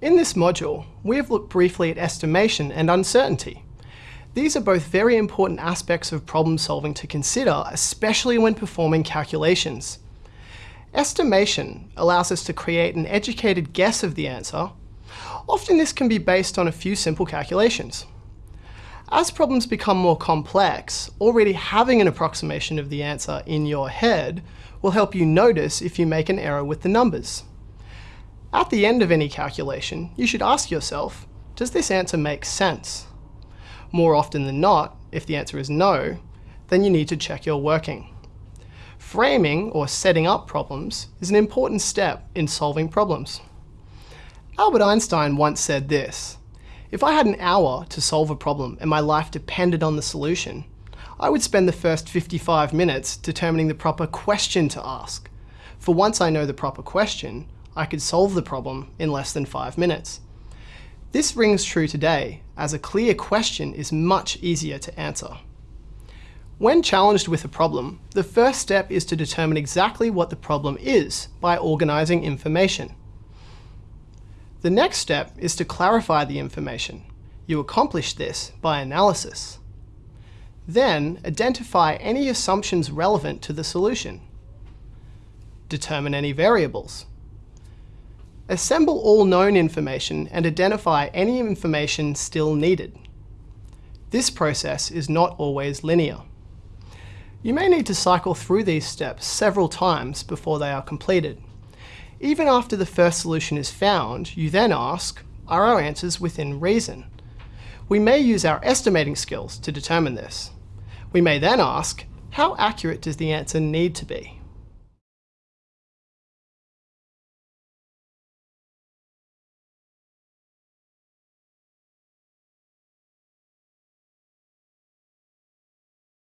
In this module, we have looked briefly at estimation and uncertainty. These are both very important aspects of problem solving to consider, especially when performing calculations. Estimation allows us to create an educated guess of the answer. Often this can be based on a few simple calculations. As problems become more complex, already having an approximation of the answer in your head will help you notice if you make an error with the numbers. At the end of any calculation, you should ask yourself, does this answer make sense? More often than not, if the answer is no, then you need to check your working. Framing, or setting up problems, is an important step in solving problems. Albert Einstein once said this, if I had an hour to solve a problem and my life depended on the solution, I would spend the first 55 minutes determining the proper question to ask. For once I know the proper question, I could solve the problem in less than five minutes. This rings true today, as a clear question is much easier to answer. When challenged with a problem, the first step is to determine exactly what the problem is by organising information. The next step is to clarify the information. You accomplish this by analysis. Then, identify any assumptions relevant to the solution. Determine any variables. Assemble all known information and identify any information still needed. This process is not always linear. You may need to cycle through these steps several times before they are completed. Even after the first solution is found, you then ask, are our answers within reason? We may use our estimating skills to determine this. We may then ask, how accurate does the answer need to be?